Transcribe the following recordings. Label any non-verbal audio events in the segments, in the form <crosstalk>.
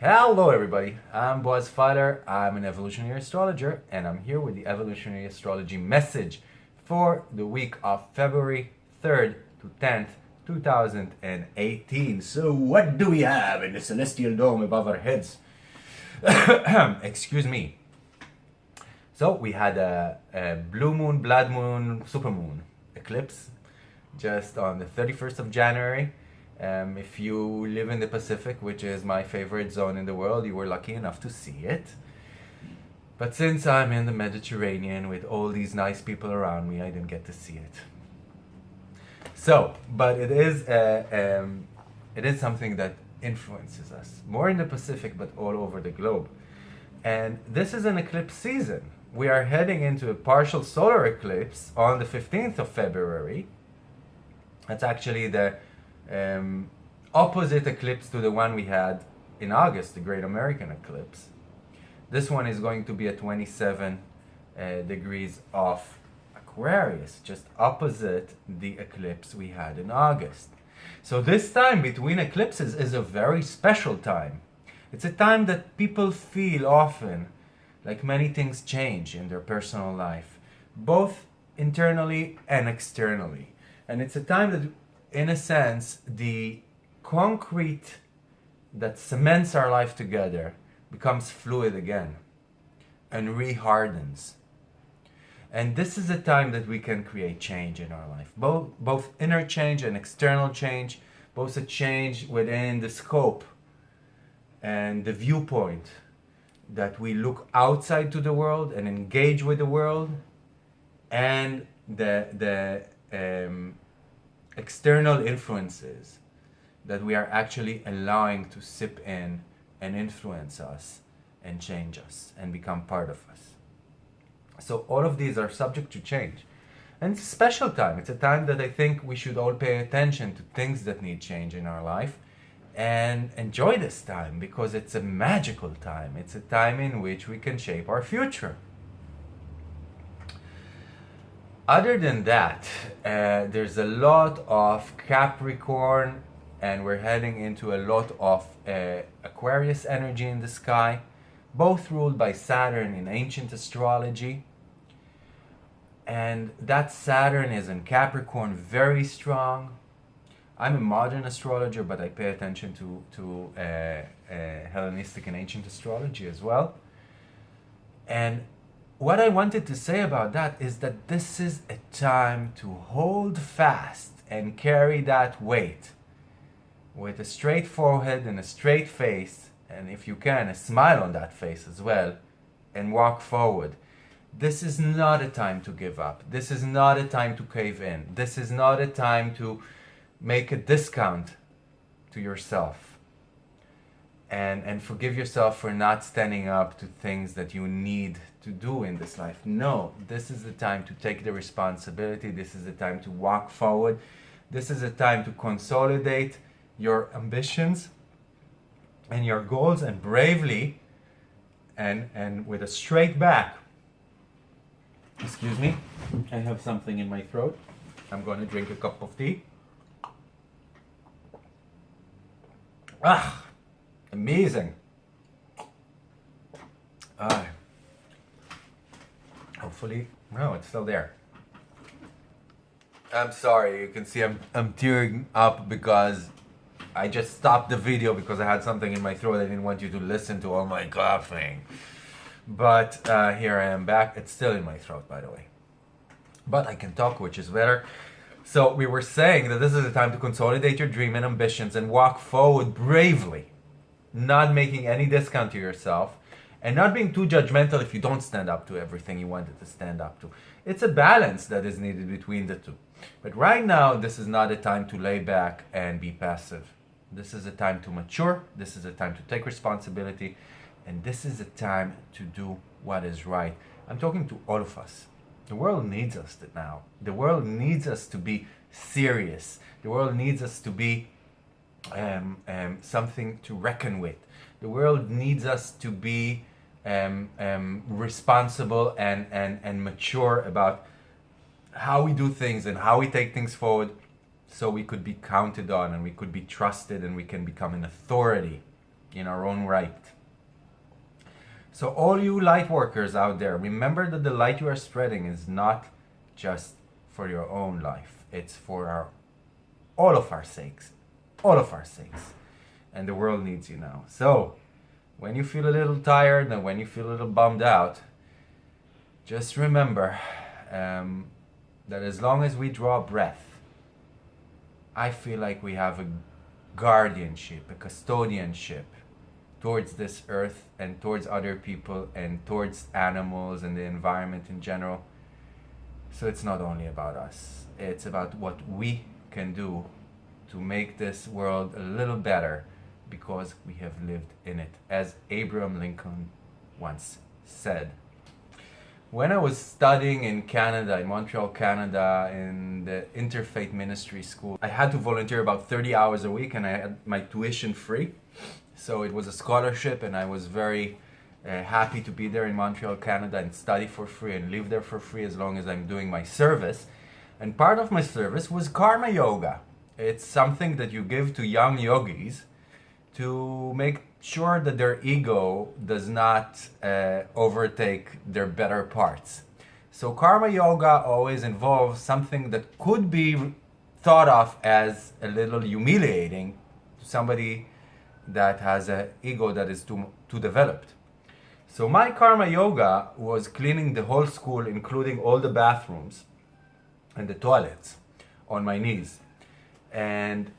Hello everybody, I'm Boaz Fyler, I'm an evolutionary astrologer and I'm here with the evolutionary astrology message for the week of February 3rd to 10th, 2018. So what do we have in the celestial dome above our heads? <coughs> Excuse me. So we had a, a blue moon, blood moon, supermoon eclipse just on the 31st of January um, if you live in the Pacific, which is my favorite zone in the world, you were lucky enough to see it. But since I'm in the Mediterranean with all these nice people around me, I didn't get to see it. So, but it is, uh, um, it is something that influences us, more in the Pacific, but all over the globe. And this is an eclipse season. We are heading into a partial solar eclipse on the 15th of February. That's actually the um, opposite eclipse to the one we had in August, the Great American Eclipse. This one is going to be at 27 uh, degrees of Aquarius, just opposite the eclipse we had in August. So this time between eclipses is a very special time. It's a time that people feel often like many things change in their personal life, both internally and externally. And it's a time that in a sense, the concrete that cements our life together becomes fluid again and rehardens. And this is a time that we can create change in our life, both, both inner change and external change, both a change within the scope and the viewpoint that we look outside to the world and engage with the world and the, the um, external influences that we are actually allowing to sip in and influence us and change us and become part of us. So all of these are subject to change. And it's a special time. It's a time that I think we should all pay attention to things that need change in our life and enjoy this time because it's a magical time. It's a time in which we can shape our future. Other than that, uh, there's a lot of Capricorn and we're heading into a lot of uh, Aquarius energy in the sky, both ruled by Saturn in ancient astrology. And that Saturn is in Capricorn very strong. I'm a modern astrologer, but I pay attention to, to uh, uh Hellenistic and ancient astrology as well. And what I wanted to say about that is that this is a time to hold fast and carry that weight with a straight forehead and a straight face, and if you can, a smile on that face as well, and walk forward. This is not a time to give up. This is not a time to cave in. This is not a time to make a discount to yourself and and forgive yourself for not standing up to things that you need to do in this life no this is the time to take the responsibility this is the time to walk forward this is a time to consolidate your ambitions and your goals and bravely and and with a straight back excuse me i have something in my throat i'm going to drink a cup of tea ah Amazing. Uh, hopefully, no, it's still there. I'm sorry, you can see I'm, I'm tearing up because I just stopped the video because I had something in my throat. I didn't want you to listen to all my coughing. But uh, here I am back. It's still in my throat, by the way. But I can talk, which is better. So we were saying that this is the time to consolidate your dream and ambitions and walk forward bravely not making any discount to yourself, and not being too judgmental if you don't stand up to everything you wanted to stand up to. It's a balance that is needed between the two. But right now, this is not a time to lay back and be passive. This is a time to mature, this is a time to take responsibility, and this is a time to do what is right. I'm talking to all of us. The world needs us now. The world needs us to be serious. The world needs us to be um, um, something to reckon with. The world needs us to be um, um, responsible and, and, and mature about how we do things and how we take things forward so we could be counted on and we could be trusted and we can become an authority in our own right. So all you light workers out there, remember that the light you are spreading is not just for your own life. It's for our all of our sakes. All of our sakes. And the world needs you now. So when you feel a little tired and when you feel a little bummed out, just remember um, that as long as we draw breath, I feel like we have a guardianship, a custodianship towards this earth and towards other people and towards animals and the environment in general. So it's not only about us, it's about what we can do to make this world a little better because we have lived in it, as Abraham Lincoln once said. When I was studying in Canada, in Montreal, Canada, in the Interfaith Ministry School, I had to volunteer about 30 hours a week and I had my tuition free. So it was a scholarship and I was very uh, happy to be there in Montreal, Canada and study for free and live there for free as long as I'm doing my service. And part of my service was karma yoga. It's something that you give to young yogis to make sure that their ego does not uh, overtake their better parts. So karma yoga always involves something that could be thought of as a little humiliating to somebody that has an ego that is too, too developed. So my karma yoga was cleaning the whole school, including all the bathrooms and the toilets on my knees. And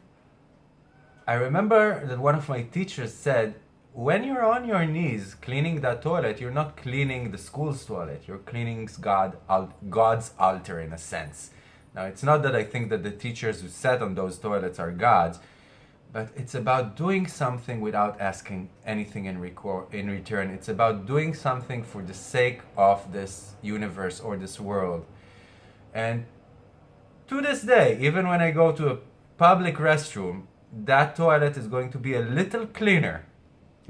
I remember that one of my teachers said, when you're on your knees cleaning that toilet, you're not cleaning the school's toilet. You're cleaning God, God's altar in a sense. Now, it's not that I think that the teachers who sat on those toilets are gods, but it's about doing something without asking anything in, in return. It's about doing something for the sake of this universe or this world. And to this day, even when I go to a public restroom, that toilet is going to be a little cleaner.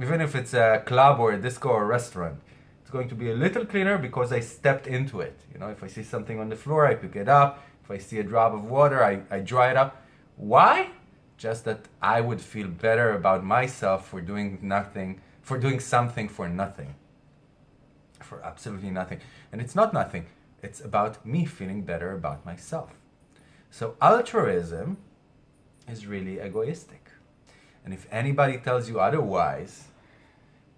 Even if it's a club or a disco or a restaurant, it's going to be a little cleaner because I stepped into it. You know, if I see something on the floor, I pick it up. If I see a drop of water, I, I dry it up. Why? Just that I would feel better about myself for doing nothing, for doing something for nothing. For absolutely nothing. And it's not nothing. It's about me feeling better about myself. So altruism is really egoistic. And if anybody tells you otherwise,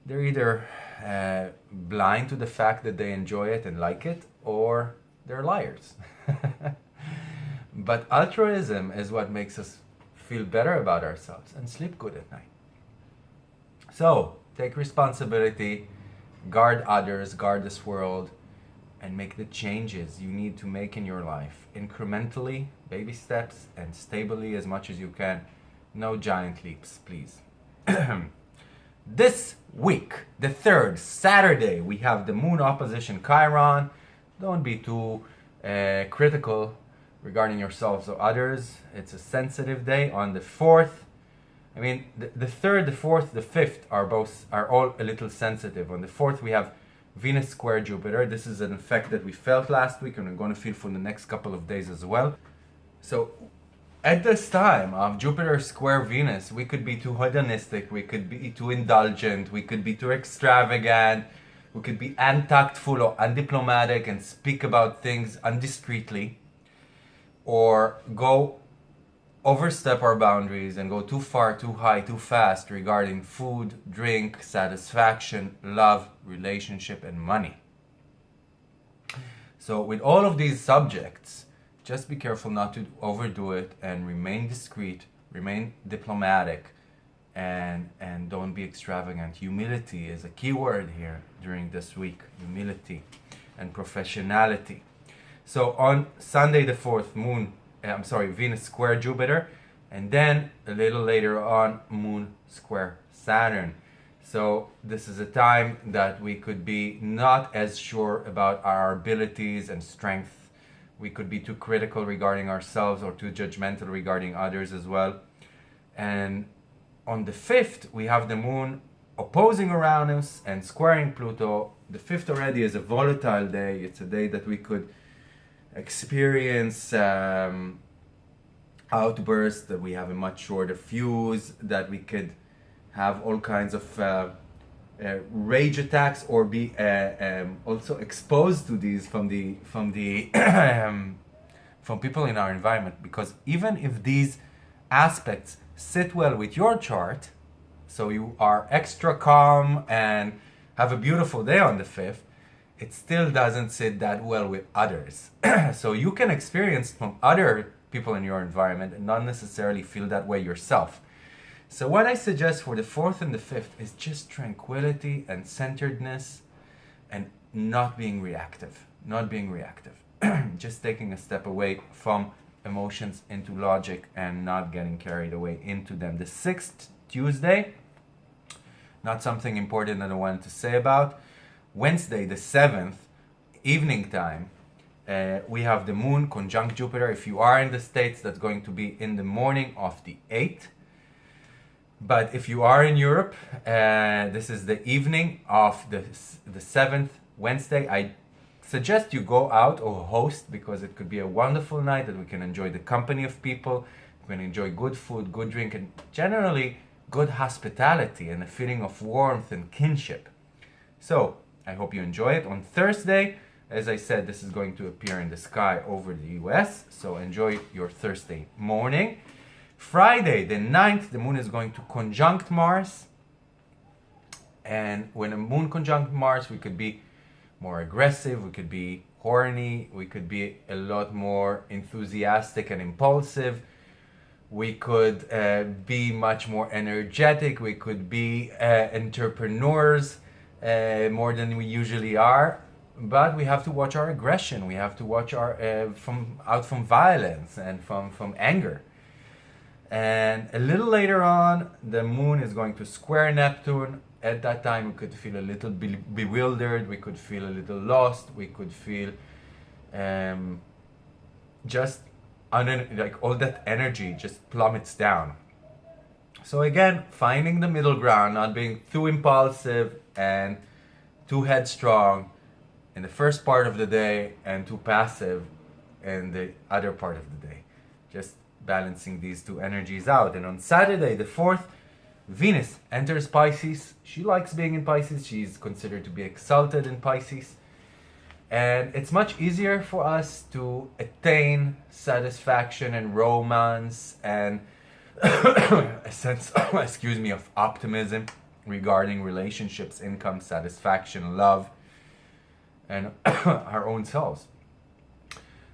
they're either uh, blind to the fact that they enjoy it and like it, or they're liars. <laughs> but altruism is what makes us feel better about ourselves and sleep good at night. So, take responsibility, guard others, guard this world, and make the changes you need to make in your life incrementally, baby steps, and stably as much as you can. No giant leaps, please. <clears throat> this week, the third Saturday, we have the moon opposition Chiron. Don't be too uh, critical regarding yourselves or others. It's a sensitive day on the fourth. I mean, the, the third, the fourth, the fifth are both are all a little sensitive. On the fourth, we have Venus square Jupiter. This is an effect that we felt last week and we're going to feel for the next couple of days as well. So at this time of Jupiter square Venus, we could be too hedonistic, we could be too indulgent, we could be too extravagant, we could be untactful or undiplomatic and speak about things undiscreetly, or go overstep our boundaries and go too far, too high, too fast regarding food, drink, satisfaction, love, relationship, and money. So, with all of these subjects, just be careful not to overdo it and remain discreet, remain diplomatic, and, and don't be extravagant. Humility is a key word here during this week humility and professionality. So, on Sunday, the 4th, moon eh, I'm sorry, Venus square Jupiter, and then a little later on, Moon square Saturn. So this is a time that we could be not as sure about our abilities and strength. We could be too critical regarding ourselves or too judgmental regarding others as well. And on the 5th, we have the moon opposing Uranus and squaring Pluto. The 5th already is a volatile day. It's a day that we could experience um, outbursts, that we have a much shorter fuse, that we could have all kinds of uh, uh, rage attacks or be uh, um, also exposed to these from the from the <clears throat> um, from people in our environment. Because even if these aspects sit well with your chart so you are extra calm and have a beautiful day on the 5th it still doesn't sit that well with others <clears throat> so you can experience from other people in your environment and not necessarily feel that way yourself so what I suggest for the fourth and the fifth is just tranquility and centeredness and not being reactive, not being reactive. <clears throat> just taking a step away from emotions into logic and not getting carried away into them. The sixth Tuesday, not something important that I wanted to say about. Wednesday, the seventh, evening time, uh, we have the moon conjunct Jupiter. If you are in the States, that's going to be in the morning of the 8th. But if you are in Europe, uh, this is the evening of the, the 7th Wednesday. I suggest you go out or host because it could be a wonderful night that we can enjoy the company of people, we can enjoy good food, good drink, and generally good hospitality and a feeling of warmth and kinship. So I hope you enjoy it. On Thursday, as I said, this is going to appear in the sky over the US. So enjoy your Thursday morning. Friday, the 9th, the moon is going to conjunct Mars. And when a moon conjunct Mars, we could be more aggressive, we could be horny, we could be a lot more enthusiastic and impulsive. We could uh, be much more energetic. We could be uh, entrepreneurs uh, more than we usually are. But we have to watch our aggression. We have to watch our uh, from out from violence and from from anger. And a little later on, the moon is going to square Neptune. At that time, we could feel a little be bewildered, we could feel a little lost, we could feel um, just like all that energy just plummets down. So again, finding the middle ground, not being too impulsive and too headstrong in the first part of the day and too passive in the other part of the day. Just balancing these two energies out. And on Saturday, the 4th, Venus enters Pisces. She likes being in Pisces. She's considered to be exalted in Pisces. And it's much easier for us to attain satisfaction and romance and <coughs> a sense, <coughs> excuse me, of optimism regarding relationships, income, satisfaction, love, and <coughs> our own selves.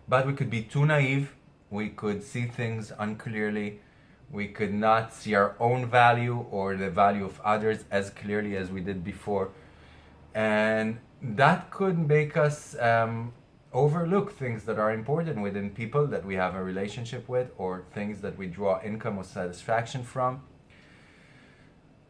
But we could be too naive we could see things unclearly, we could not see our own value or the value of others as clearly as we did before. And that could make us um, overlook things that are important within people that we have a relationship with or things that we draw income or satisfaction from.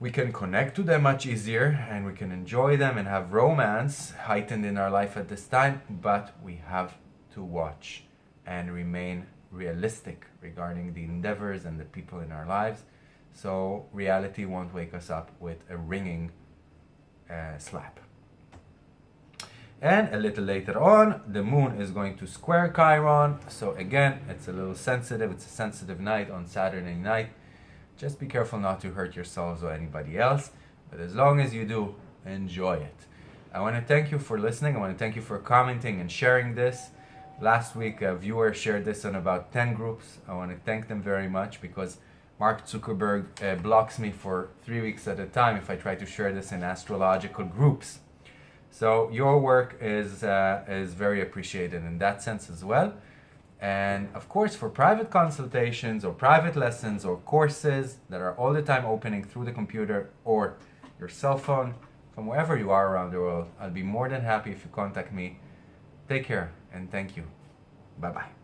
We can connect to them much easier and we can enjoy them and have romance heightened in our life at this time, but we have to watch and remain realistic regarding the endeavors and the people in our lives. So reality won't wake us up with a ringing uh, slap. And a little later on, the moon is going to square Chiron. So again, it's a little sensitive. It's a sensitive night on Saturday night. Just be careful not to hurt yourselves or anybody else. But as long as you do, enjoy it. I want to thank you for listening. I want to thank you for commenting and sharing this. Last week, a viewer shared this on about 10 groups. I want to thank them very much because Mark Zuckerberg uh, blocks me for three weeks at a time if I try to share this in astrological groups. So your work is, uh, is very appreciated in that sense as well. And of course, for private consultations or private lessons or courses that are all the time opening through the computer or your cell phone, from wherever you are around the world, I'll be more than happy if you contact me. Take care and thank you. Bye bye.